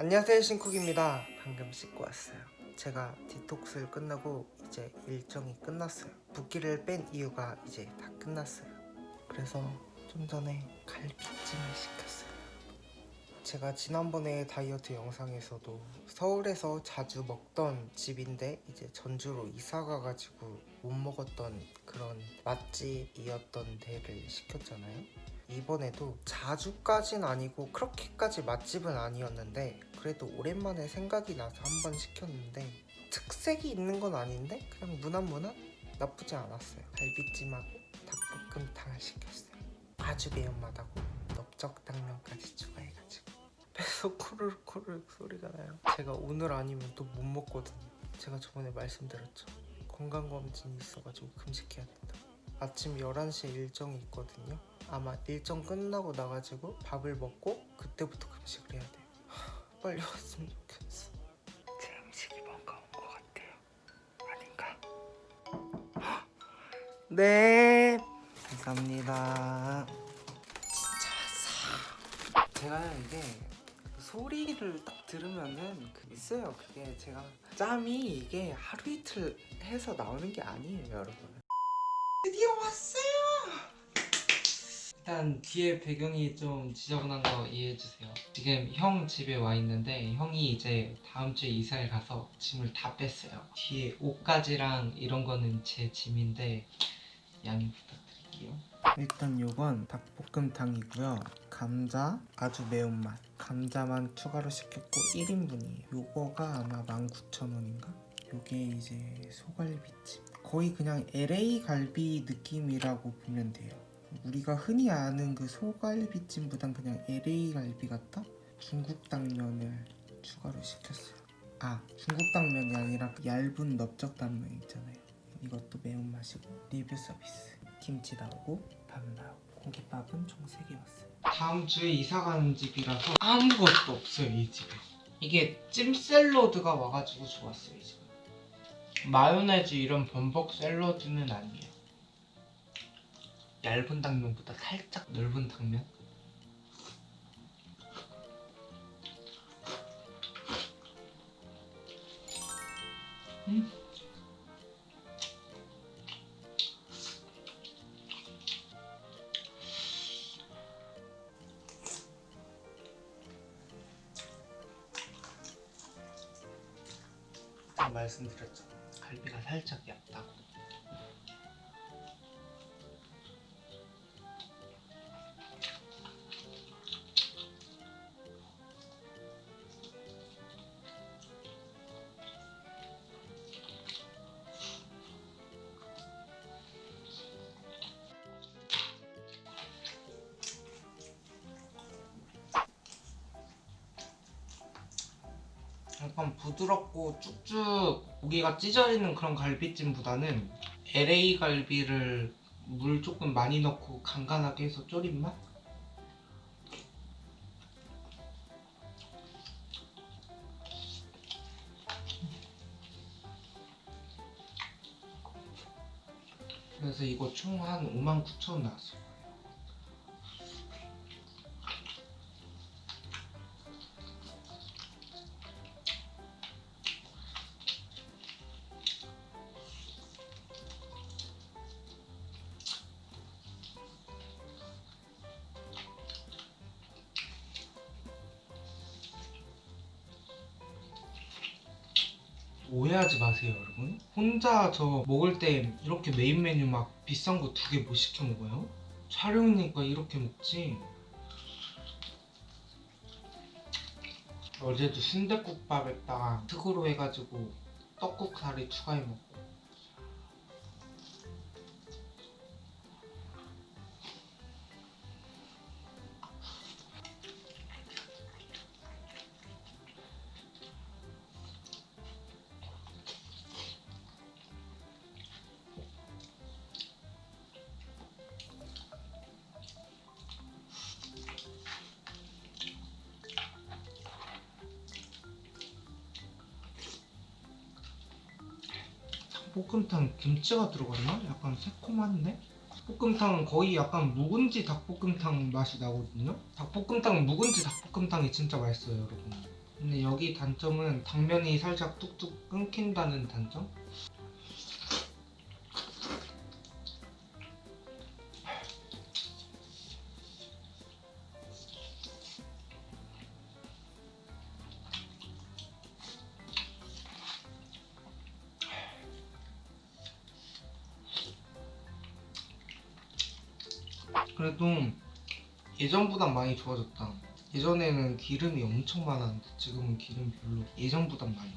안녕하세요 신쿡입니다. 방금 씻고 왔어요. 제가 디톡스를 끝나고 이제 일정이 끝났어요. 붓기를 뺀 이유가 이제 다 끝났어요. 그래서 좀 전에 갈비찜을 시켰어요. 제가 지난번에 다이어트 영상에서도 서울에서 자주 먹던 집인데 이제 전주로 이사 가가지고 못 먹었던 그런 맛집이었던 데를 시켰잖아요 이번에도 자주까진 아니고 그렇게까지 맛집은 아니었는데 그래도 오랜만에 생각이 나서 한번 시켰는데 특색이 있는 건 아닌데 그냥 무난무난 나쁘지 않았어요. 갈비찜하고 닭볶음탕을 시켰어요. 아주 매운맛하고 넓적당면까지 추가해가지고. 배에서 코르륵 코르륵 소리가 나요. 제가 오늘 아니면 또 못 먹거든요. 제가 저번에 말씀드렸죠. 건강검진이 있어가지고 금식해야 된다 아침 11시에 일정이 있거든요. 아마 일정 끝나고 나가지고 밥을 먹고 그때부터 금식을 해야 돼요. 하, 빨리 왔으면 좋겠어. 제 음식이 뭔가 온 것 같아요. 아닌가? 헉! 네. 감사합니다. 진짜 왔어 제가 이게 소리를 딱 들으면은 그 있어요. 그게 제가 짬이 이게 하루 이틀 해서 나오는 게 아니에요 여러분 왔어요. 일단 뒤에 배경이 좀 지저분한 거 이해해주세요. 지금 형 집에 와 있는데 형이 이제 다음 주에 이사를 가서 짐을 다 뺐어요. 뒤에 옷가지랑 이런 거는 제 짐인데 양해 부탁드릴게요. 일단 요건 닭볶음탕이고요. 감자 아주 매운맛. 감자만 추가로 시켰고 1인분이에요. 요거가 아마 19,000원인가? 요게 이제 소갈비찜 거의 그냥 LA 갈비 느낌이라고 보면 돼요. 우리가 흔히 아는 그 소갈비찜보단 그냥 LA 갈비 같다? 중국 당면을 추가로 시켰어요. 아 중국 당면이 아니라 그 얇은 넓적 당면 있잖아요. 이것도 매운맛이고 리뷰 서비스. 김치 나오고 밥 나오고 고깃밥은 총 3개 왔어요. 다음 주에 이사 가는 집이라서 아무것도 없어요 이 집에. 이게 찜 샐러드가 와가지고 좋았어요 이 집은 마요네즈 이런 범벅 샐러드는 아니에요. 얇은 당면보다 살짝 넓은 당면? 음. 말씀드렸죠 갈비가 살짝 얇다 약간 부드럽고 쭉쭉 고기가 찢어지는 그런 갈비찜보다는 LA 갈비를 물 조금 많이 넣고 간간하게 해서 졸인 맛? 그래서 이거 총 한 59,000원 나왔어요 오해하지 마세요 여러분. 혼자 저 먹을 때 이렇게 메인 메뉴 막 비싼 거 두 개 못 시켜 먹어요? 촬영이니까 이렇게 먹지. 어제도 순댓국밥 에다가 특으로 해가지고 떡국사리 추가해 먹고 볶음탕 김치가 들어갔나? 약간 새콤한데? 닭볶음탕은 거의 약간 묵은지 닭볶음탕 맛이 나거든요? 닭볶음탕 묵은지 닭볶음탕이 진짜 맛있어요 여러분 근데 여기 단점은 당면이 살짝 뚝뚝 끊긴다는 단점? 그래도 예전보단 많이 좋아졌다. 예전에는 기름이 엄청 많았는데 지금은 기름 별로 예전보단 많이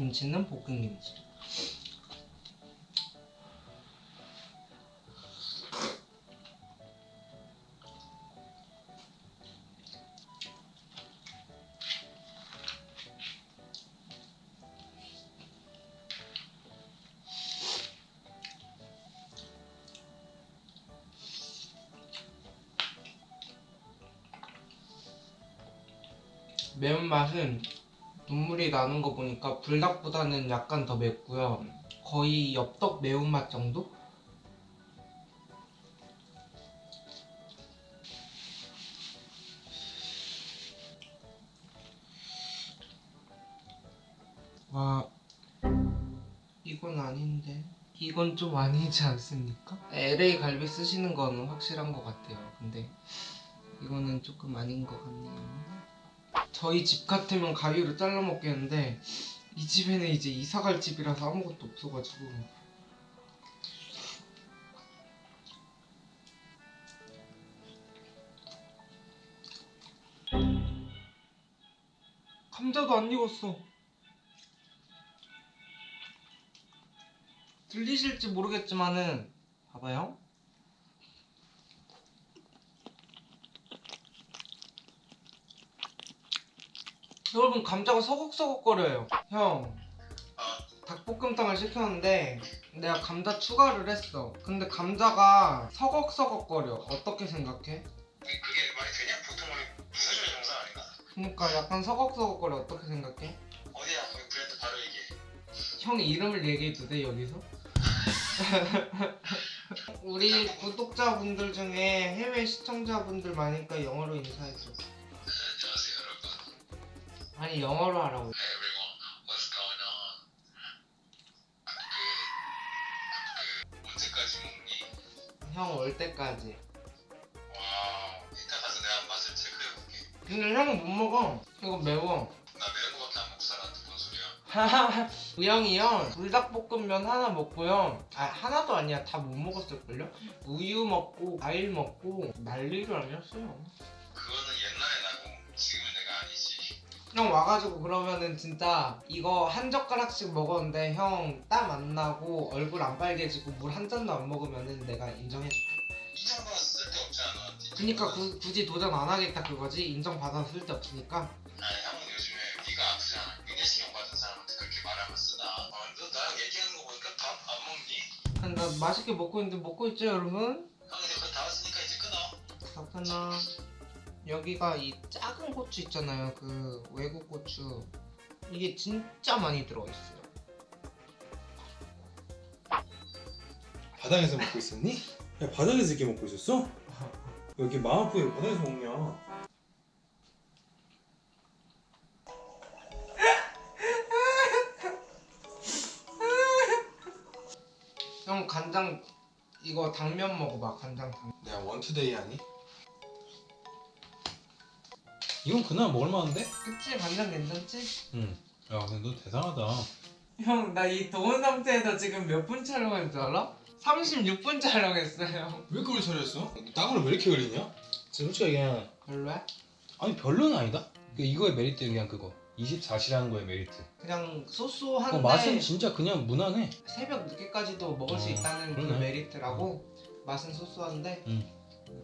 김치는 볶은 김치. 매운맛은 눈물이 나는 거 보니까 불닭보다는 약간 더 맵고요. 거의 엽떡 매운맛 정도? 와, 이건 아닌데. 이건 좀 아니지 않습니까? LA 갈비 쓰시는 거는 확실한 것 같아요. 근데 이거는 조금 아닌 것 같네요. 저희 집 같으면 가위로 잘라 먹겠는데 이 집에는 이제 이사 갈 집이라서 아무것도 없어가지고. 감자도 안 익었어. 들리실지 모르겠지만은 봐봐요 여러분 감자가 서걱서걱거려요 형 닭볶음탕을 시켰는데 내가 감자 추가를 했어 근데 감자가 서걱서걱거려 어떻게 생각해? 그게 말이 되냐? 보통 우리 부서지는 영상 아닌가? 그러니까 약간 서걱서걱거려 어떻게 생각해? 어디야? 거기 브랜드 바로 얘기해. 형 이름을 얘기해도 돼 여기서? 우리 구독자분들 중에 해외 시청자분들 많으니까 영어로 인사해 아니 영어로 하라고? 형 올 때까지 wow. 이따 가서 내가 맛을 체크해볼게. 근데 형은 못 먹어 이거 매워 나 매운 거밖에 안 먹고 살았는데 뭔 소리야? 우영이요 불닭볶음면 하나 먹고요 아 하나도 아니야 다 못 먹었을걸요? 우유 먹고 과일 먹고 난리를 아니었어요 그거는 옛날 형 와가지고 그러면은 진짜 이거 한 젓가락씩 먹었는데 형 땀 안 나고 얼굴 안 빨개지고 물 한 잔도 안 먹으면은 내가 인정해줄게 인정받아서 쓸데없잖아 너한테. 그니까 구, 굳이 도전 안 하겠다 그거지 인정받아 쓸데 없으니까 아니 형은 요즘에 네가 아프잖아. 위내시경 받은 사람한테 그렇게 말하면 쓰나? 어, 너 나랑 얘기하는 거 보니까 밥 안 먹니? 아니, 나 맛있게 먹고 있는데 먹고 있죠 여러분? 형 이제 거의 다 왔으니까 이제 끊어. 잠깐만 여기가 이 작은 고추 있잖아요 그 외국 고추 이게 진짜 많이 들어있어요 바닥에서 먹고 있었니? 야 바닥에서 이렇게 먹고 있었어? 왜 이렇게 마음 아프게 바닥에서 먹냐? 형 간장 이거 당면 먹어봐 간장 당면 내가 one two day 하니? 이건 그날 먹을 만한데? 그치 간장 괜찮지? 응. 야 근데 너 대단하다. 형 나 이 더운 상태에서 지금 몇 분 촬영한 줄 알아? 36분 촬영했어요 왜 그걸 처리했어? 땀을 왜 이렇게 흘리냐? 솔직히 그냥 별로야? 아니 별로는 아니다. 그 이거의 메리트는 그냥 그거. 24시라는 거의 메리트. 그냥 그 소소한데 맛은 진짜 그냥 무난해. 새벽 늦게까지도 먹을 수 어, 있다는 그 그러네. 메리트라고 맛은 소소한데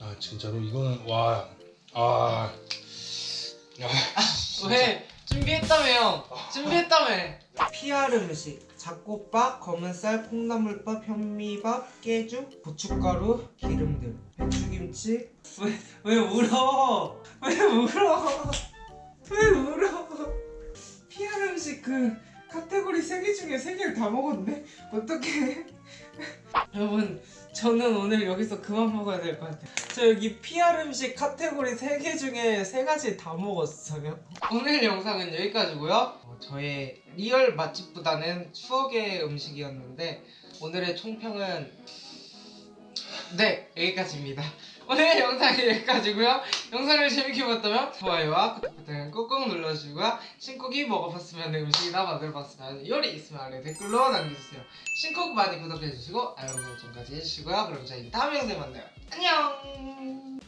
아 진짜로 이거는 와. 아 왜 준비했다며요 준비했다며 PR 음식 잡곡밥, 검은쌀, 콩나물밥, 현미밥, 깨죽, 고춧가루, 기름들, 배추김치 왜, 왜 울어? 왜 울어? 왜 울어? PR 음식 그 카테고리 3개 중에 3개를 다 먹었네? 어떡해 여러분 저는 오늘 여기서 그만 먹어야 될 것 같아요. 저 여기 PR 음식 카테고리 3개 중에 3가지 다 먹었어요. 오늘 영상은 여기까지고요. 어, 저의 real 맛집보다는 추억의 음식이었는데 오늘의 총평은 네 여기까지입니다 오늘 영상이 여기까지고요. 영상을 재밌게 봤다면 좋아요와 구독 버튼 꾹꾹 눌러주시고요. 신쿡이 먹어봤으면 음식이나 만들어봤으면 요리 있으면 아래 댓글로 남겨주세요. 신쿡 많이 구독해주시고 알람 설정까지 해주시고요. 그럼 저희 다음 영상에 만나요. 안녕